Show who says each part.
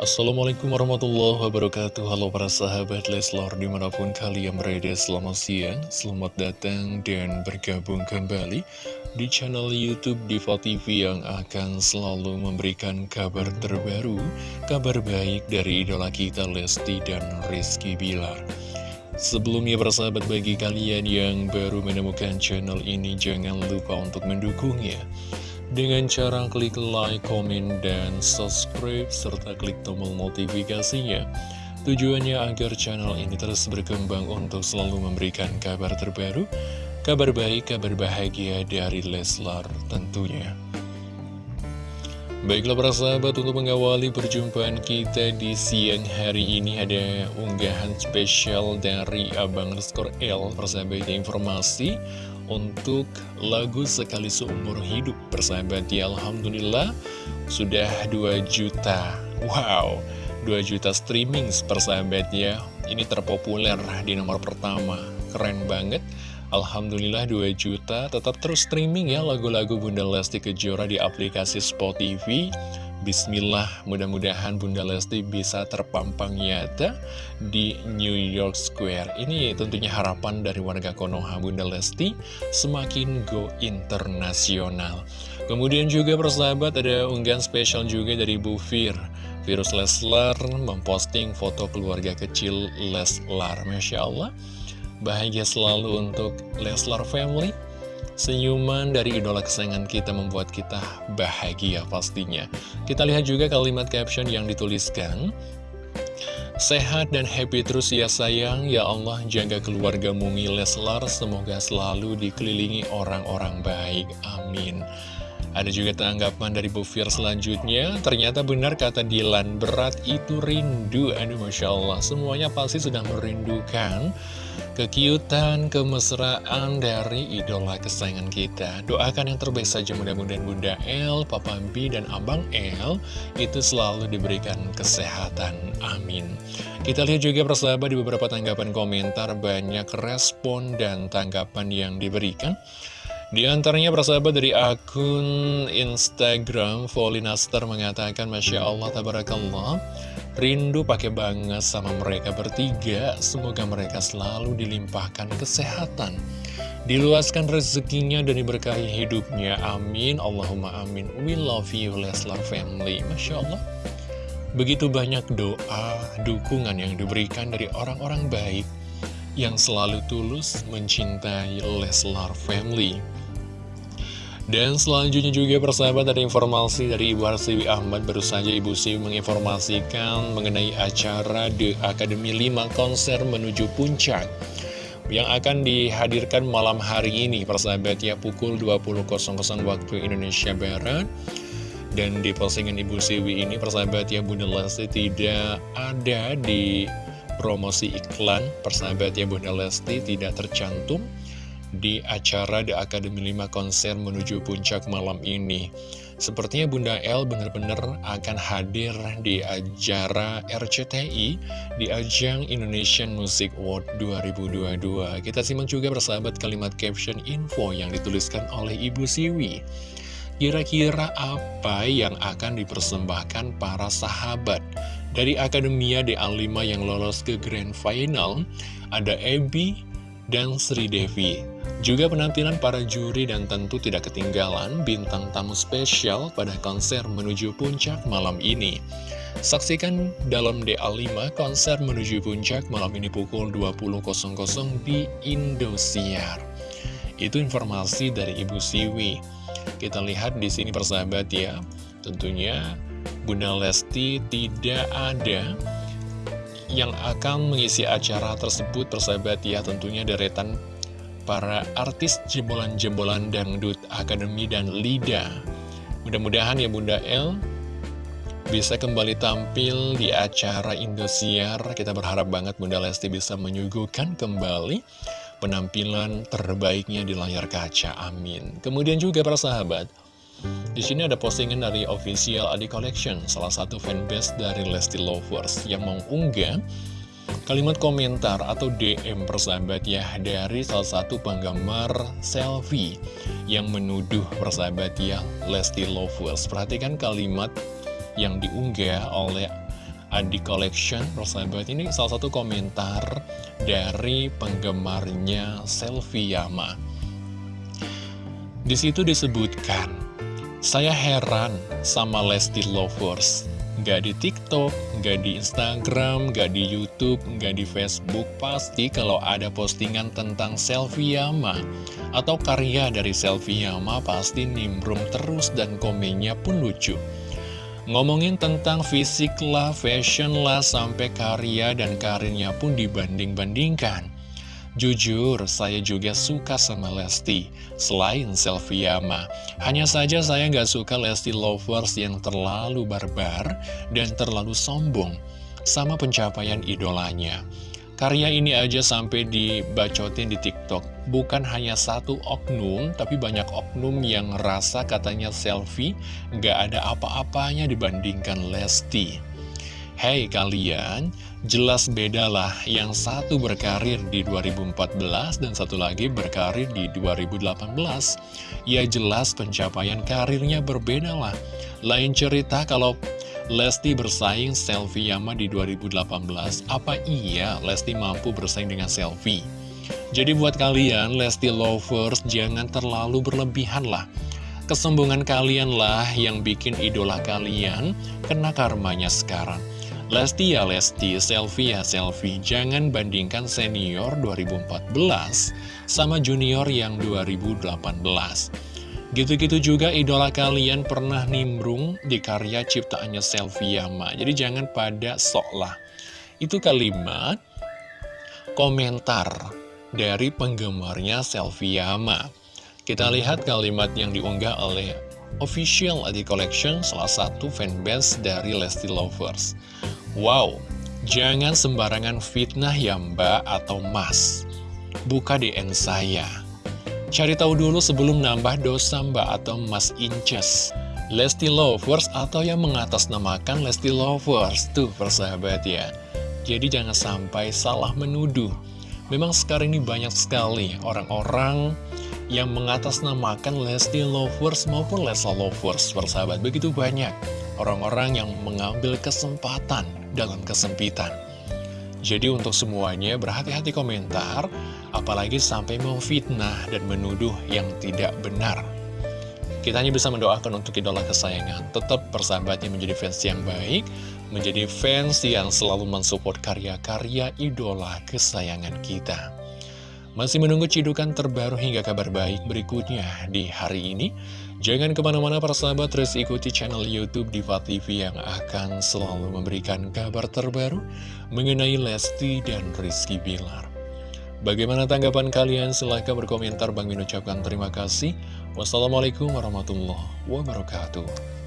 Speaker 1: Assalamualaikum warahmatullahi wabarakatuh. Halo para sahabat Leslor di mana pun kalian berada selamat siang Selamat datang dan bergabung kembali di channel Youtube Diva TV yang akan selalu memberikan kabar terbaru Kabar baik dari idola kita Lesti dan Rizky Bilar. Sebelumnya persahabat bagi kalian yang baru menemukan channel ini jangan lupa untuk mendukungnya dengan cara klik like, komen, dan subscribe, serta klik tombol notifikasinya. Tujuannya agar channel ini terus berkembang untuk selalu memberikan kabar terbaru, kabar baik, kabar bahagia dari Leslar tentunya. Baiklah para sahabat, untuk mengawali perjumpaan kita di siang hari ini ada unggahan spesial dari Abang Skor L, persahabat informasi untuk lagu Sekali Seumur Hidup persahabat ya Alhamdulillah sudah 2 juta. Wow 2 juta streaming persahabat ya. Ini terpopuler di nomor pertama. Keren banget. Alhamdulillah 2 juta. Tetap terus streaming ya lagu-lagu Bunda Lesti Kejora di aplikasi Spot Bismillah, mudah-mudahan Bunda Lesti bisa terpampang nyata di New York Square. Ini tentunya harapan dari warga Konoha Bunda Lesti semakin go internasional. Kemudian juga persahabat ada unggahan spesial juga dari Bu Fir. Virus Leslar memposting foto keluarga kecil Leslar. Masya Allah, bahagia selalu untuk Leslar Family. Senyuman dari idola kesayangan kita membuat kita bahagia pastinya. Kita lihat juga kalimat caption yang dituliskan. Sehat dan happy terus ya sayang, ya Allah jaga keluarga Mungi Leslar, semoga selalu dikelilingi orang-orang baik, amin. Ada juga tanggapan dari Bu Fir selanjutnya, ternyata benar kata Dilan, berat itu rindu, aduh Masya Allah, semuanya pasti sudah merindukan kekiutan, kemesraan dari idola kesayangan kita. Doakan yang terbaik saja mudah-mudahan Bunda El, Papa B, dan Abang El itu selalu diberikan kesehatan. Amin. Kita lihat juga persahabat di beberapa tanggapan komentar banyak respon dan tanggapan yang diberikan. Di antaranya persahabat dari akun Instagram Volinaster mengatakan Masya Allah Tabarakallah. Rindu pakai banget sama mereka bertiga. Semoga mereka selalu dilimpahkan kesehatan. Diluaskan rezekinya dan diberkahi hidupnya. Amin. Allahumma amin. We love you Leslar family. Masya Allah. Begitu banyak doa, dukungan yang diberikan dari orang-orang baik Yang selalu tulus mencintai Leslar family. Dan selanjutnya juga persahabat ada informasi dari Ibu Harsiwi Ahmad. Baru saja Ibu Siwi menginformasikan mengenai acara The Academy 5 konser menuju puncak Yang akan dihadirkan malam hari ini persahabat ya pukul 20.00 waktu Indonesia Barat. Dan di postingan Ibu Siwi ini persahabat ya Bunda Lesti tidak ada di promosi iklan Persahabat ya Bunda Lesti tidak tercantum di acara The Academy 5 konser menuju puncak malam ini. Sepertinya Bunda L benar-benar akan hadir di acara RCTI di ajang Indonesian Music Award 2022. Kita simak juga bersahabat kalimat caption info yang dituliskan oleh Ibu Siwi. Kira-kira apa yang akan dipersembahkan para sahabat dari Akademia DA5 yang lolos ke Grand Final? Ada Ebi dan Sri Devi. Juga penampilan para juri dan tentu tidak ketinggalan bintang tamu spesial pada konser menuju puncak malam ini. Saksikan dalam DA5 konser menuju puncak malam ini pukul 20.00 di Indosiar. Itu informasi dari Ibu Siwi. Kita lihat di sini persahabat ya. Tentunya Bunda Lesti tidak ada yang akan mengisi acara tersebut persahabat ya tentunya deretan para artis jebolan-jebolan dangdut Akademi dan Lida. Mudah-mudahan ya Bunda El bisa kembali tampil di acara Indosiar. Kita berharap banget Bunda Lesti bisa menyuguhkan kembali penampilan terbaiknya di layar kaca. Amin. Kemudian juga para sahabat, di sini ada postingan dari official Adi Collection, salah satu fanbase dari Lesti Lovers yang mengunggah kalimat komentar atau DM persahabat ya dari salah satu penggemar selfie yang menuduh persahabat ya Lesti Lovers. Perhatikan kalimat yang diunggah oleh Adi Collection, persahabat ini salah satu komentar dari penggemarnya Selfie Yama. Di situ disebutkan, saya heran sama Lesti Lovers. Gak di TikTok, gak di Instagram, gak di Youtube, gak di Facebook Pasti kalau ada postingan tentang Selfie Yama Atau karya dari Selfie Yama pasti nimbrung terus dan komennya pun lucu Ngomongin tentang fisik lah, fashion lah, sampai karya dan karirnya pun dibanding-bandingkan. Jujur, saya juga suka sama Lesti, selain selfie Yama. Hanya saja saya nggak suka Lesti Lovers yang terlalu barbar dan terlalu sombong sama pencapaian idolanya. Karya ini aja sampai dibacotin di TikTok. Bukan hanya satu oknum, tapi banyak oknum yang rasa katanya selfie gak ada apa-apanya dibandingkan Lesti. Hei kalian, jelas bedalah yang satu berkarir di 2014 dan satu lagi berkarir di 2018. Ya jelas pencapaian karirnya berbeda lah. Lain cerita kalau Lesti bersaing Selfie Yama di 2018 Apa iya Lesti mampu bersaing dengan Selfie? Jadi buat kalian Lesti Lovers jangan terlalu berlebihan lah Kesombongan kalian lah yang bikin idola kalian kena karmanya sekarang Lesti ya Lesti, Selfie ya Selfie Jangan bandingkan senior 2014 sama junior yang 2018 Gitu-gitu juga idola kalian pernah nimbrung di karya ciptaannya Selfie Yama. Jadi jangan pada sok lah. Itu kalimat komentar dari penggemarnya Selfie Yama. Kita lihat kalimat yang diunggah oleh official Adi Collection, salah satu fanbase dari Lesti Lovers. Wow, jangan sembarangan fitnah ya mbak atau mas. Buka DN saya. Cari tahu dulu sebelum nambah dosa mbak atau mas inces. Lesti Lovers atau yang mengatasnamakan Lesti Lovers. Tuh persahabat ya. Jadi jangan sampai salah menuduh. Memang sekarang ini banyak sekali orang-orang yang mengatasnamakan Lesti Lovers maupun Lesa Lovers Persahabat. Begitu banyak orang-orang yang mengambil kesempatan dalam kesempitan jadi untuk semuanya berhati-hati komentar, apalagi sampai memfitnah dan menuduh yang tidak benar. Kita hanya bisa mendoakan untuk idola kesayangan, tetap persahabatnya menjadi fans yang baik, menjadi fans yang selalu mensupport karya-karya idola kesayangan kita. Masih menunggu cidukan terbaru hingga kabar baik berikutnya di hari ini? Jangan ke mana-mana para sahabat, terus ikuti channel Youtube Diva TV yang akan selalu memberikan kabar terbaru mengenai Lesti dan Rizky Bilar. Bagaimana tanggapan kalian? Silahkan berkomentar. Bang Min ucapkan terima kasih. Wassalamualaikum warahmatullahi wabarakatuh.